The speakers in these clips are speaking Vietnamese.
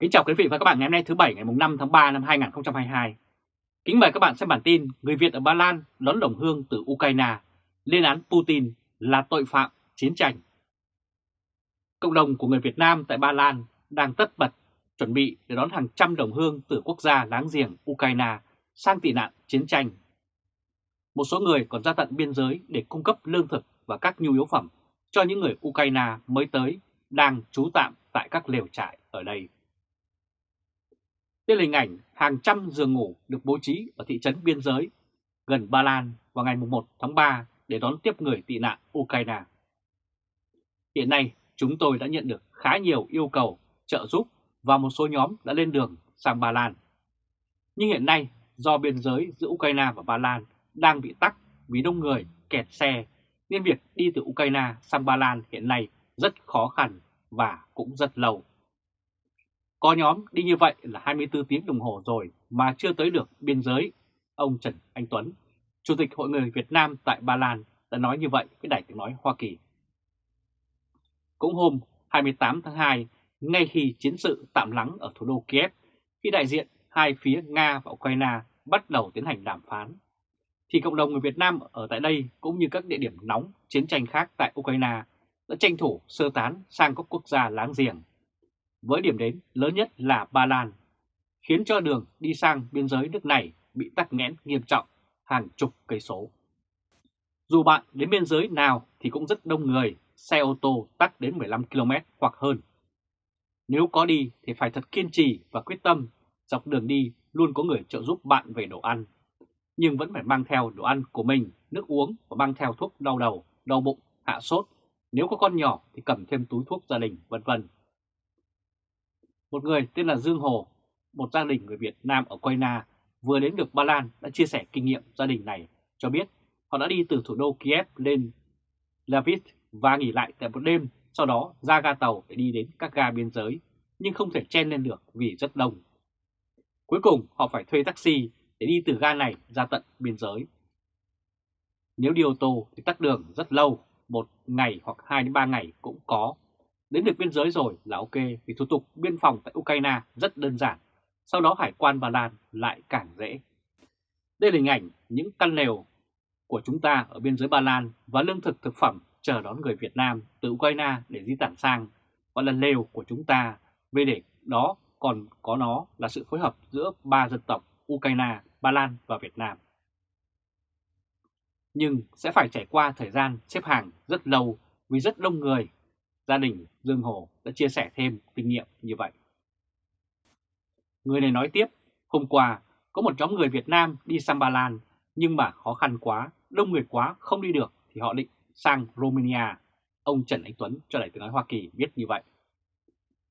Kính chào quý vị và các bạn ngày hôm nay thứ Bảy ngày 5 tháng 3 năm 2022. Kính mời các bạn xem bản tin Người Việt ở Ba Lan đón đồng hương từ Ukraine, lên án Putin là tội phạm chiến tranh. Cộng đồng của người Việt Nam tại Ba Lan đang tất bật chuẩn bị để đón hàng trăm đồng hương từ quốc gia láng giềng Ukraine sang tị nạn chiến tranh. Một số người còn ra tận biên giới để cung cấp lương thực và các nhu yếu phẩm cho những người Ukraine mới tới đang trú tạm tại các lều trại ở đây. Đây là hình ảnh hàng trăm giường ngủ được bố trí ở thị trấn biên giới gần Ba Lan vào ngày 1 tháng 3 để đón tiếp người tị nạn Ukraine. Hiện nay, chúng tôi đã nhận được khá nhiều yêu cầu trợ giúp và một số nhóm đã lên đường sang Ba Lan. Nhưng hiện nay, do biên giới giữa Ukraine và Ba Lan đang bị tắc vì đông người kẹt xe, nên việc đi từ Ukraine sang Ba Lan hiện nay rất khó khăn và cũng rất lâu. Có nhóm đi như vậy là 24 tiếng đồng hồ rồi mà chưa tới được biên giới. Ông Trần Anh Tuấn, Chủ tịch Hội người Việt Nam tại Ba Lan đã nói như vậy với Đài tiếng nói Hoa Kỳ. Cũng hôm 28 tháng 2, ngay khi chiến sự tạm lắng ở thủ đô Kiev, khi đại diện hai phía Nga và Ukraine bắt đầu tiến hành đàm phán, thì cộng đồng người Việt Nam ở tại đây cũng như các địa điểm nóng chiến tranh khác tại Ukraine đã tranh thủ sơ tán sang các quốc gia láng giềng với điểm đến lớn nhất là Ba Lan, khiến cho đường đi sang biên giới nước này bị tắc nghẽn nghiêm trọng hàng chục cây số. Dù bạn đến biên giới nào thì cũng rất đông người, xe ô tô tắc đến 15 km hoặc hơn. Nếu có đi thì phải thật kiên trì và quyết tâm, dọc đường đi luôn có người trợ giúp bạn về đồ ăn. Nhưng vẫn phải mang theo đồ ăn của mình, nước uống và mang theo thuốc đau đầu, đau bụng, hạ sốt. Nếu có con nhỏ thì cầm thêm túi thuốc gia đình, vân vân. Một người tên là Dương Hồ, một gia đình người Việt Nam ở Ukraine vừa đến được Ba Lan đã chia sẻ kinh nghiệm gia đình này cho biết họ đã đi từ thủ đô Kiev lên Lviv và nghỉ lại tại một đêm, sau đó ra ga tàu để đi đến các ga biên giới, nhưng không thể chen lên được vì rất đông. Cuối cùng họ phải thuê taxi để đi từ ga này ra tận biên giới. Nếu đi ô tô thì tắt đường rất lâu, một ngày hoặc 2 đến 3 ngày cũng có Đến được biên giới rồi là ok vì thủ tục biên phòng tại Ukraine rất đơn giản, sau đó hải quan Ba Lan lại càng dễ. Đây là hình ảnh những căn lều của chúng ta ở biên giới Ba Lan và lương thực thực phẩm chờ đón người Việt Nam từ Ukraine để di tản sang, gọi là lều của chúng ta. Về để đó còn có nó là sự phối hợp giữa ba dân tộc Ukraine, Ba Lan và Việt Nam. Nhưng sẽ phải trải qua thời gian xếp hàng rất lâu vì rất đông người Gia đình Dương Hồ đã chia sẻ thêm kinh nghiệm như vậy. Người này nói tiếp, hôm qua có một nhóm người Việt Nam đi sang Ba Lan nhưng mà khó khăn quá, đông người quá không đi được thì họ định sang Romania. Ông Trần Anh Tuấn cho Đài tiếng nói Hoa Kỳ biết như vậy.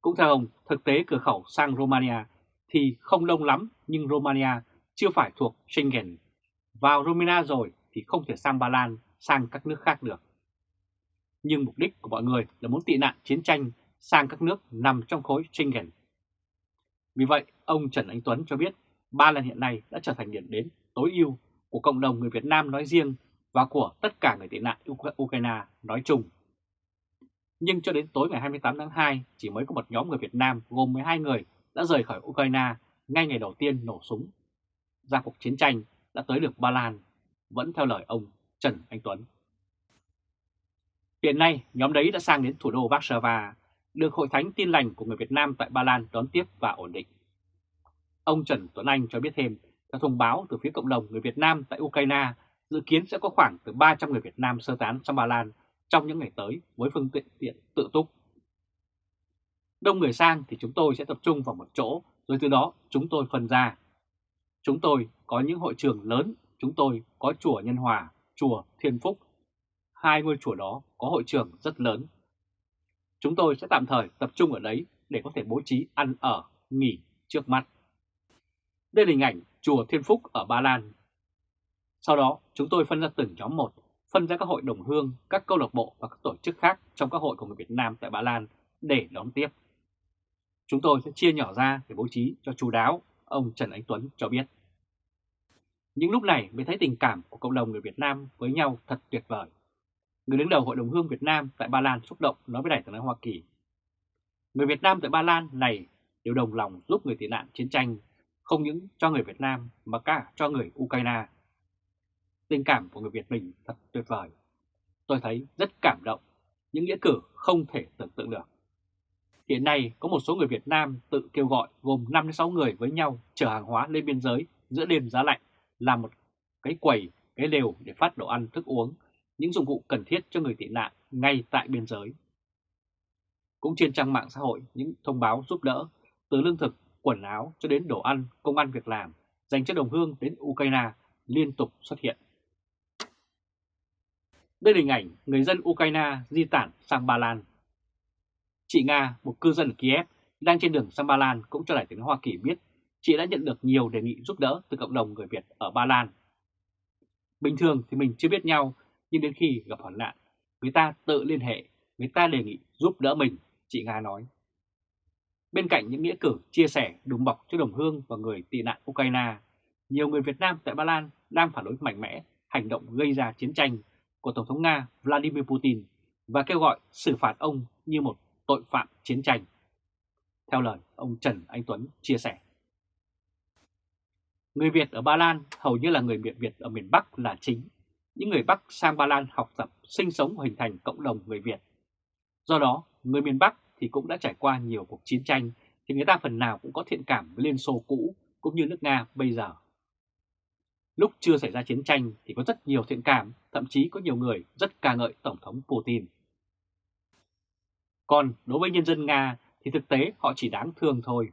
Cũng theo ông, thực tế cửa khẩu sang Romania thì không đông lắm nhưng Romania chưa phải thuộc Schengen. Vào Romania rồi thì không thể sang Ba Lan, sang các nước khác được nhưng mục đích của mọi người là muốn tị nạn chiến tranh sang các nước nằm trong khối Schengen. Vì vậy, ông Trần Anh Tuấn cho biết Ba Lan hiện nay đã trở thành điểm đến tối ưu của cộng đồng người Việt Nam nói riêng và của tất cả người tị nạn Ukraine nói chung. Nhưng cho đến tối ngày 28 tháng 2, chỉ mới có một nhóm người Việt Nam gồm 12 người đã rời khỏi Ukraine ngay ngày đầu tiên nổ súng. Ra cuộc chiến tranh đã tới được Ba Lan, vẫn theo lời ông Trần Anh Tuấn. Hiện nay, nhóm đấy đã sang đến thủ đô Warsaw, được Hội Thánh Tin Lành của người Việt Nam tại Ba Lan đón tiếp và ổn định. Ông Trần Tuấn Anh cho biết thêm, theo thông báo từ phía cộng đồng người Việt Nam tại Ukraine, dự kiến sẽ có khoảng từ 300 người Việt Nam sơ tán sang Ba Lan trong những ngày tới với phương tiện tiện tự túc. Đông người sang thì chúng tôi sẽ tập trung vào một chỗ, rồi từ đó chúng tôi phân ra. Chúng tôi có những hội trường lớn, chúng tôi có chùa Nhân Hòa, chùa Thiên Phúc, hai ngôi chùa đó có hội trường rất lớn. Chúng tôi sẽ tạm thời tập trung ở đấy để có thể bố trí ăn ở, nghỉ trước mắt. Đây là hình ảnh chùa Thiên Phúc ở Ba Lan. Sau đó chúng tôi phân ra từng nhóm một, phân ra các hội đồng hương, các câu lạc bộ và các tổ chức khác trong các hội của người Việt Nam tại Ba Lan để đón tiếp. Chúng tôi sẽ chia nhỏ ra để bố trí cho chú đáo, ông Trần Anh Tuấn cho biết. Những lúc này mới thấy tình cảm của cộng đồng người Việt Nam với nhau thật tuyệt vời người đứng đầu Hội đồng Hương Việt Nam tại Ba Lan xúc động nói với Đại tướng Hoa Kỳ. Người Việt Nam tại Ba Lan này đều đồng lòng giúp người tị nạn chiến tranh, không những cho người Việt Nam mà cả cho người Ukraine. Tình cảm của người Việt mình thật tuyệt vời. Tôi thấy rất cảm động, những nghĩa cử không thể tưởng tượng được. Hiện nay có một số người Việt Nam tự kêu gọi gồm 5-6 người với nhau chở hàng hóa lên biên giới giữa đêm giá lạnh làm một cái quầy, cái lều để phát đồ ăn, thức uống, những dụng cụ cần thiết cho người tị nạn ngay tại biên giới. Cũng trên trang mạng xã hội, những thông báo giúp đỡ từ lương thực, quần áo cho đến đồ ăn, công ăn việc làm dành cho đồng hương đến Ukraine liên tục xuất hiện. Đây là hình ảnh người dân Ukraine di tản sang Ba Lan. Chị Nga, một cư dân ở Kiev, đang trên đường sang Ba Lan cũng cho đại tiếng Hoa Kỳ biết chị đã nhận được nhiều đề nghị giúp đỡ từ cộng đồng người Việt ở Ba Lan. Bình thường thì mình chưa biết nhau, nhưng đến khi gặp hoạn nạn, người ta tự liên hệ, người ta đề nghị giúp đỡ mình, chị Nga nói. Bên cạnh những nghĩa cử chia sẻ đùm bọc cho đồng hương và người tị nạn Ukraine, nhiều người Việt Nam tại Ba Lan đang phản đối mạnh mẽ hành động gây ra chiến tranh của Tổng thống Nga Vladimir Putin và kêu gọi xử phạt ông như một tội phạm chiến tranh. Theo lời ông Trần Anh Tuấn chia sẻ. Người Việt ở Ba Lan hầu như là người Việt Việt ở miền Bắc là chính. Những người Bắc sang Ba Lan học tập, sinh sống và hình thành cộng đồng người Việt. Do đó, người miền Bắc thì cũng đã trải qua nhiều cuộc chiến tranh thì người ta phần nào cũng có thiện cảm với Liên Xô cũ cũng như nước Nga bây giờ. Lúc chưa xảy ra chiến tranh thì có rất nhiều thiện cảm, thậm chí có nhiều người rất ca ngợi Tổng thống Putin. Còn đối với nhân dân Nga thì thực tế họ chỉ đáng thương thôi.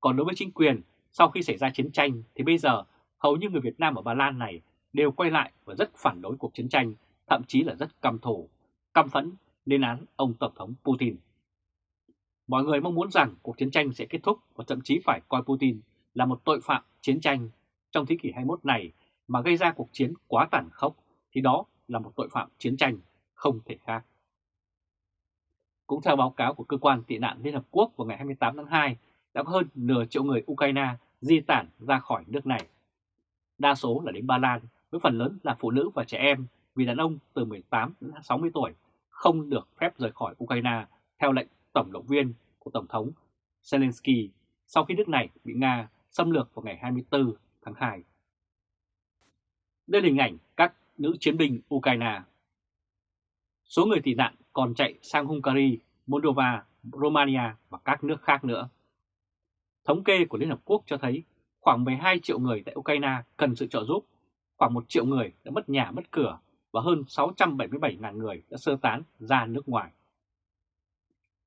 Còn đối với chính quyền, sau khi xảy ra chiến tranh thì bây giờ hầu như người Việt Nam ở Ba Lan này đều quay lại và rất phản đối cuộc chiến tranh, thậm chí là rất căm thù, căm phẫn lên án ông Tổng thống Putin. Mọi người mong muốn rằng cuộc chiến tranh sẽ kết thúc và thậm chí phải coi Putin là một tội phạm chiến tranh trong thế kỷ 21 này mà gây ra cuộc chiến quá tàn khốc thì đó là một tội phạm chiến tranh không thể khác. Cũng theo báo cáo của cơ quan tị nạn Liên Hợp Quốc vào ngày 28 tháng 2, đã có hơn nửa triệu người Ukraine di tản ra khỏi nước này. Đa số là đến Ba Lan, với phần lớn là phụ nữ và trẻ em vì đàn ông từ 18 đến 60 tuổi không được phép rời khỏi Ukraine theo lệnh tổng động viên của Tổng thống Zelensky sau khi nước này bị Nga xâm lược vào ngày 24 tháng 2. Đây là hình ảnh các nữ chiến binh Ukraine. Số người tị nạn còn chạy sang Hungary, Moldova, Romania và các nước khác nữa. Thống kê của Liên Hợp Quốc cho thấy khoảng 12 triệu người tại Ukraine cần sự trợ giúp, khoảng 1 triệu người đã mất nhà mất cửa và hơn 677.000 người đã sơ tán ra nước ngoài.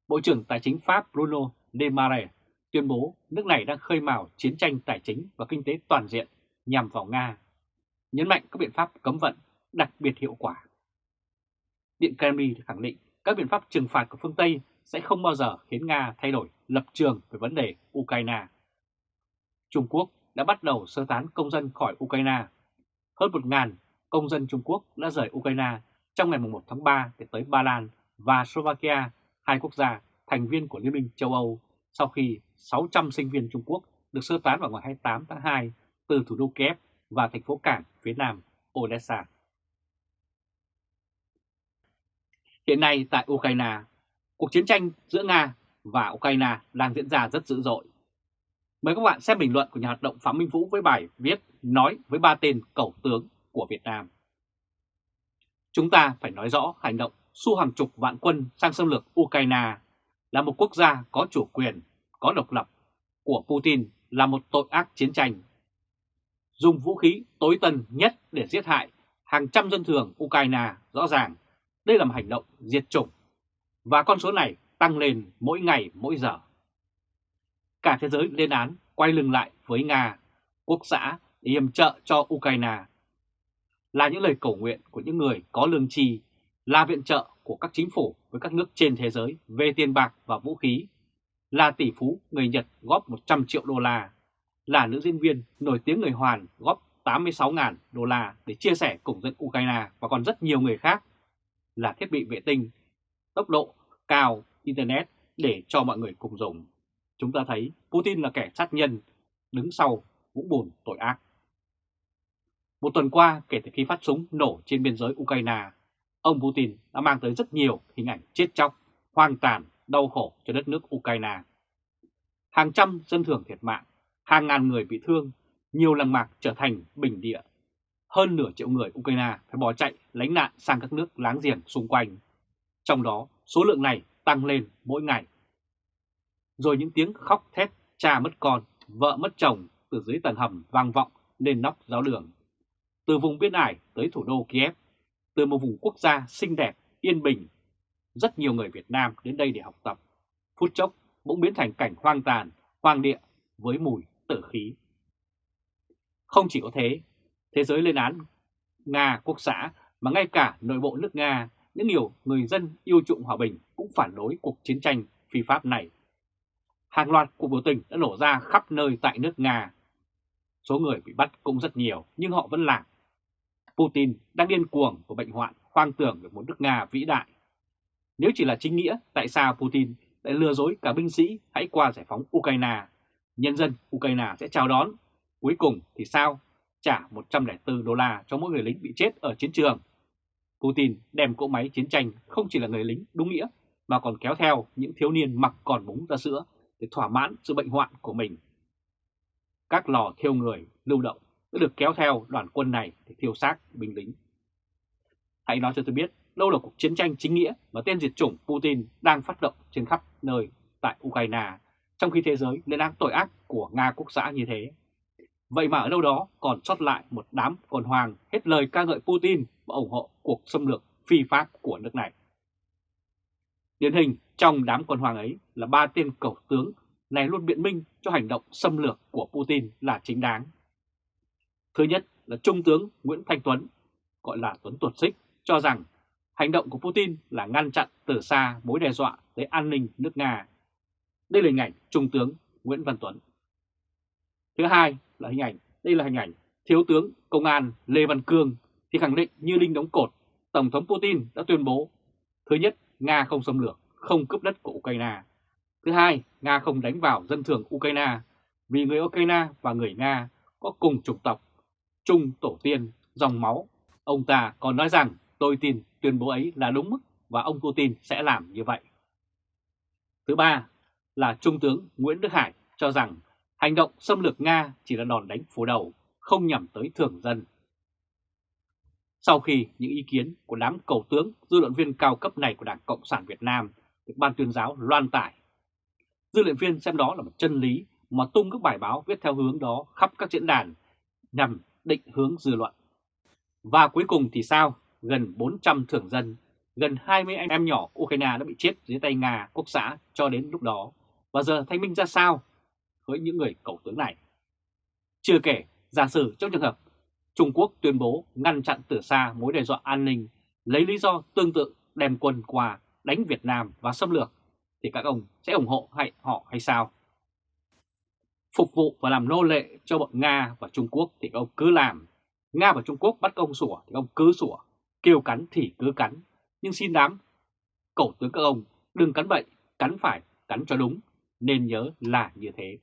Bộ trưởng Tài chính Pháp Bruno Le Maire tuyên bố nước này đang khơi mào chiến tranh tài chính và kinh tế toàn diện nhằm vào Nga, nhấn mạnh các biện pháp cấm vận đặc biệt hiệu quả. Điện Kremlin khẳng định các biện pháp trừng phạt của phương Tây sẽ không bao giờ khiến Nga thay đổi lập trường về vấn đề Ukraine. Trung Quốc đã bắt đầu sơ tán công dân khỏi Ukraine. Hơn 1.000 công dân Trung Quốc đã rời Ukraine trong ngày 1 tháng 3 để tới Ba Lan và Slovakia, hai quốc gia thành viên của Liên minh châu Âu sau khi 600 sinh viên Trung Quốc được sơ tán vào ngày 28 tháng 2 từ thủ đô Kiev và thành phố cảng phía nam Odessa. Hiện nay tại Ukraine, cuộc chiến tranh giữa Nga và Ukraine đang diễn ra rất dữ dội. Mời các bạn xem bình luận của nhà hoạt động Phạm Minh Vũ với bài viết Nói với ba tên cầu tướng của Việt Nam. Chúng ta phải nói rõ hành động su hàng chục vạn quân sang xâm lược Ukraine là một quốc gia có chủ quyền, có độc lập của Putin là một tội ác chiến tranh. Dùng vũ khí tối tân nhất để giết hại hàng trăm dân thường Ukraine rõ ràng đây là một hành động diệt chủng và con số này tăng lên mỗi ngày mỗi giờ. Cả thế giới lên án quay lưng lại với Nga, quốc xã để yểm trợ cho Ukraine. Là những lời cầu nguyện của những người có lương tri, là viện trợ của các chính phủ với các nước trên thế giới về tiền bạc và vũ khí, là tỷ phú người Nhật góp 100 triệu đô la, là nữ diễn viên nổi tiếng người Hoàn góp 86.000 đô la để chia sẻ cùng dân Ukraine và còn rất nhiều người khác, là thiết bị vệ tinh, tốc độ cao, Internet để cho mọi người cùng dùng. Chúng ta thấy Putin là kẻ sát nhân, đứng sau vũng bùn tội ác. Một tuần qua kể từ khi phát súng nổ trên biên giới Ukraine, ông Putin đã mang tới rất nhiều hình ảnh chết chóc, hoang tàn, đau khổ cho đất nước Ukraine. hàng trăm dân thường thiệt mạng, hàng ngàn người bị thương, nhiều làng mạc trở thành bình địa. Hơn nửa triệu người Ukraine phải bỏ chạy lánh nạn sang các nước láng giềng xung quanh. Trong đó, số lượng này tăng lên mỗi ngày. Rồi những tiếng khóc thét cha mất con, vợ mất chồng từ dưới tầng hầm vang vọng lên nóc giáo đường. Từ vùng biên ải tới thủ đô Kiev, từ một vùng quốc gia xinh đẹp, yên bình, rất nhiều người Việt Nam đến đây để học tập. Phút chốc bỗng biến thành cảnh hoang tàn, hoang địa với mùi tử khí. Không chỉ có thế, thế giới lên án Nga quốc xã mà ngay cả nội bộ nước Nga, những nhiều người dân yêu chuộng hòa bình cũng phản đối cuộc chiến tranh phi pháp này. Hàng loạt cuộc biểu tình đã nổ ra khắp nơi tại nước Nga. Số người bị bắt cũng rất nhiều nhưng họ vẫn làm. Putin đang điên cuồng của bệnh hoạn hoang tưởng về một nước Nga vĩ đại. Nếu chỉ là chính nghĩa, tại sao Putin lại lừa dối cả binh sĩ hãy qua giải phóng Ukraine? Nhân dân Ukraine sẽ chào đón. Cuối cùng thì sao? Trả 104 đô la cho mỗi người lính bị chết ở chiến trường. Putin đem cỗ máy chiến tranh không chỉ là người lính đúng nghĩa mà còn kéo theo những thiếu niên mặc còn búng ra sữa để thỏa mãn sự bệnh hoạn của mình. Các lò thiêu người lưu động đã được kéo theo đoàn quân này để thiêu xác binh lính. Hãy nói cho tôi biết đâu là cuộc chiến tranh chính nghĩa mà tên diệt chủng Putin đang phát động trên khắp nơi tại Ukraine, trong khi thế giới lên án tội ác của Nga quốc xã như thế. Vậy mà ở đâu đó còn sót lại một đám con hoàng hết lời ca ngợi Putin và ủng hộ cuộc xâm lược phi pháp của nước này. Điển hình trong đám quân hoàng ấy là ba tên cầu tướng này luôn biện minh cho hành động xâm lược của Putin là chính đáng. Thứ nhất là Trung tướng Nguyễn Thanh Tuấn, gọi là Tuấn Tuột Xích, cho rằng hành động của Putin là ngăn chặn từ xa mối đe dọa tới an ninh nước Nga. Đây là hình ảnh Trung tướng Nguyễn Văn Tuấn. Thứ hai là hình ảnh, đây là hình ảnh Thiếu tướng Công an Lê Văn Cương thì khẳng định như đinh đóng cột, Tổng thống Putin đã tuyên bố Thứ nhất, Nga không xâm lược, không cướp đất của Ukraine. Thứ hai, Nga không đánh vào dân thường Ukraine vì người Ukraine và người Nga có cùng chủng tộc, chung tổ tiên, dòng máu. Ông ta còn nói rằng tôi tin tuyên bố ấy là đúng mức và ông Putin sẽ làm như vậy. Thứ ba là Trung tướng Nguyễn Đức Hải cho rằng hành động xâm lược Nga chỉ là đòn đánh phủ đầu, không nhằm tới thường dân. Sau khi những ý kiến của đám cầu tướng, dư luận viên cao cấp này của Đảng Cộng sản Việt Nam được Ban tuyên giáo loan tải, dư luận viên xem đó là một chân lý mà tung các bài báo viết theo hướng đó khắp các diễn đàn nhằm định hướng dư luận. Và cuối cùng thì sao? Gần 400 thường dân, gần 20 anh em nhỏ Ukraine đã bị chết dưới tay Nga quốc xã cho đến lúc đó. Và giờ thanh minh ra sao với những người cầu tướng này? Chưa kể, giả sử trong trường hợp Trung Quốc tuyên bố ngăn chặn từ xa mối đe dọa an ninh, lấy lý do tương tự đem quân qua đánh Việt Nam và xâm lược, thì các ông sẽ ủng hộ hay họ hay sao? Phục vụ và làm nô lệ cho bọn Nga và Trung Quốc thì các ông cứ làm. Nga và Trung Quốc bắt ông sủa thì ông cứ sủa, kêu cắn thì cứ cắn. Nhưng xin đám, cầu tướng các ông đừng cắn bậy, cắn phải, cắn cho đúng, nên nhớ là như thế.